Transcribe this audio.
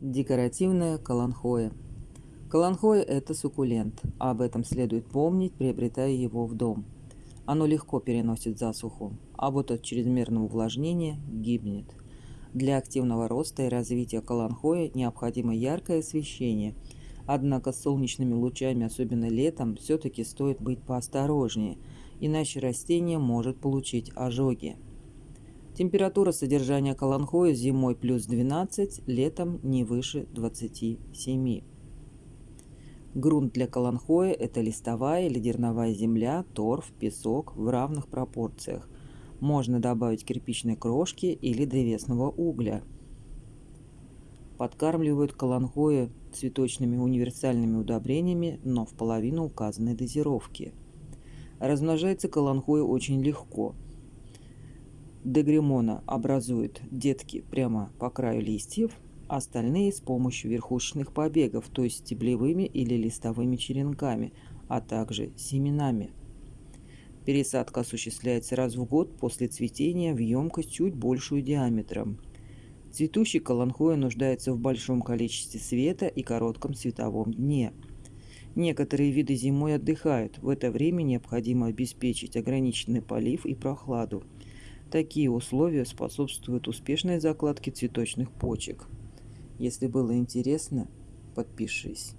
Декоративная каланхоя. Каланхоя – это суккулент, а об этом следует помнить, приобретая его в дом. Оно легко переносит засуху, а вот от чрезмерного увлажнения гибнет. Для активного роста и развития каланхоя необходимо яркое освещение, однако с солнечными лучами, особенно летом, все-таки стоит быть поосторожнее, иначе растение может получить ожоги. Температура содержания каланхоя зимой плюс 12, летом не выше 27. Грунт для каланхоя – это листовая или дерновая земля, торф, песок в равных пропорциях. Можно добавить кирпичной крошки или древесного угля. Подкармливают каланхоя цветочными универсальными удобрениями, но в половину указанной дозировки. Размножается каланхоя очень легко – дегремона образует детки прямо по краю листьев, остальные с помощью верхушечных побегов, то есть стеблевыми или листовыми черенками, а также семенами. Пересадка осуществляется раз в год после цветения в емкость чуть большую диаметром. Цветущий каланхоя нуждается в большом количестве света и коротком световом дне. Некоторые виды зимой отдыхают, в это время необходимо обеспечить ограниченный полив и прохладу – Такие условия способствуют успешной закладке цветочных почек. Если было интересно, подпишись.